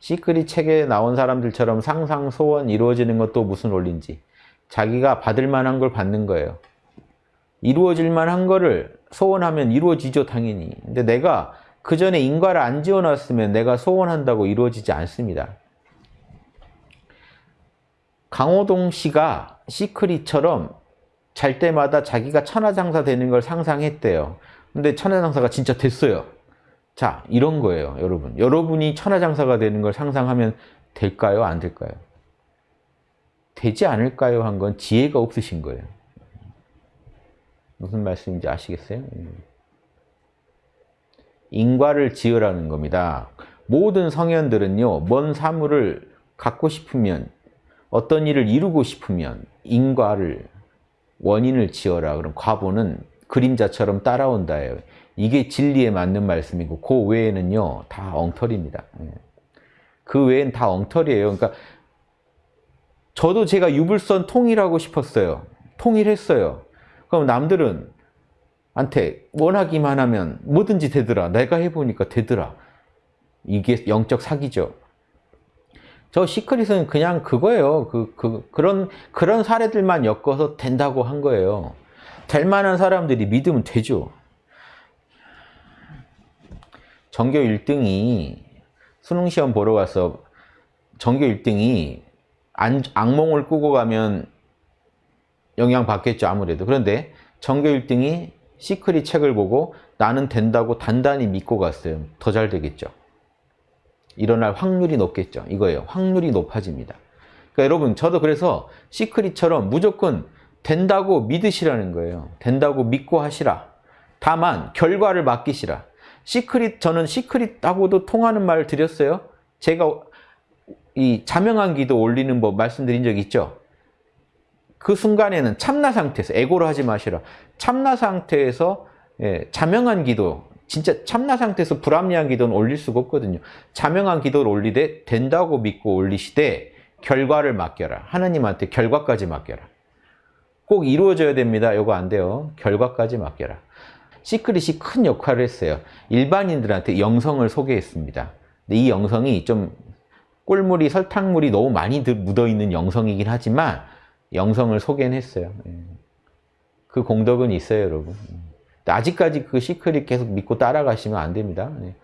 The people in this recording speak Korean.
시크릿 책에 나온 사람들처럼 상상, 소원 이루어지는 것도 무슨 원리인지 자기가 받을 만한 걸 받는 거예요. 이루어질 만한 거를 소원하면 이루어지죠 당연히. 근데 내가 그 전에 인과를 안 지어놨으면 내가 소원한다고 이루어지지 않습니다. 강호동 씨가 시크릿처럼 잘 때마다 자기가 천하장사 되는 걸 상상했대요. 근데 천하장사가 진짜 됐어요. 자, 이런 거예요, 여러분. 여러분이 천하장사가 되는 걸 상상하면 될까요? 안 될까요? 되지 않을까요? 한 건 지혜가 없으신 거예요. 무슨 말씀인지 아시겠어요? 인과를 지으라는 겁니다. 모든 성현들은요, 먼 사물을 갖고 싶으면, 어떤 일을 이루고 싶으면 인과를, 원인을 지어라. 그럼 과보는 그림자처럼 따라온다예요. 이게 진리에 맞는 말씀이고 그 외에는요 다 엉터리입니다. 예. 그 외엔 다 엉터리예요. 그러니까 저도 제가 유불선 통일하고 싶었어요. 통일했어요. 그럼 남들은 한테 원하기만 하면 뭐든지 되더라. 내가 해보니까 되더라. 이게 영적 사기죠. 저 시크릿은 그냥 그거예요. 그, 그, 그런, 그런 사례들만 엮어서 된다고 한 거예요. 될 만한 사람들이 믿으면 되죠. 전교 1등이 수능시험 보러 가서 전교 1등이 안, 악몽을 꾸고 가면 영향 받겠죠 아무래도. 그런데 전교 1등이 시크릿 책을 보고 나는 된다고 단단히 믿고 갔어요. 더 잘 되겠죠. 일어날 확률이 높겠죠. 이거예요. 확률이 높아집니다. 그러니까 여러분 저도 그래서 시크릿처럼 무조건 된다고 믿으시라는 거예요. 된다고 믿고 하시라. 다만 결과를 맡기시라 시크릿 저는 시크릿하고도 통하는 말을 드렸어요. 제가 이 자명한 기도 올리는 법 말씀드린 적 있죠. 그 순간에는 참나 상태에서 에고로 하지 마시라. 참나 상태에서 예, 자명한 기도 진짜 참나 상태에서 불합리한 기도는 올릴 수가 없거든요. 자명한 기도를 올리되 된다고 믿고 올리시되 결과를 맡겨라. 하나님한테 결과까지 맡겨라. 꼭 이루어져야 됩니다. 이거 안 돼요. 결과까지 맡겨라. 시크릿이 큰 역할을 했어요. 일반인들한테 영성을 소개했습니다. 근데 이 영성이 좀 꿀물이 설탕물이 너무 많이 묻어있는 영성이긴 하지만 영성을 소개는 했어요. 예. 그 공덕은 있어요, 여러분. 아직까지 그 시크릿 계속 믿고 따라가시면 안 됩니다. 예.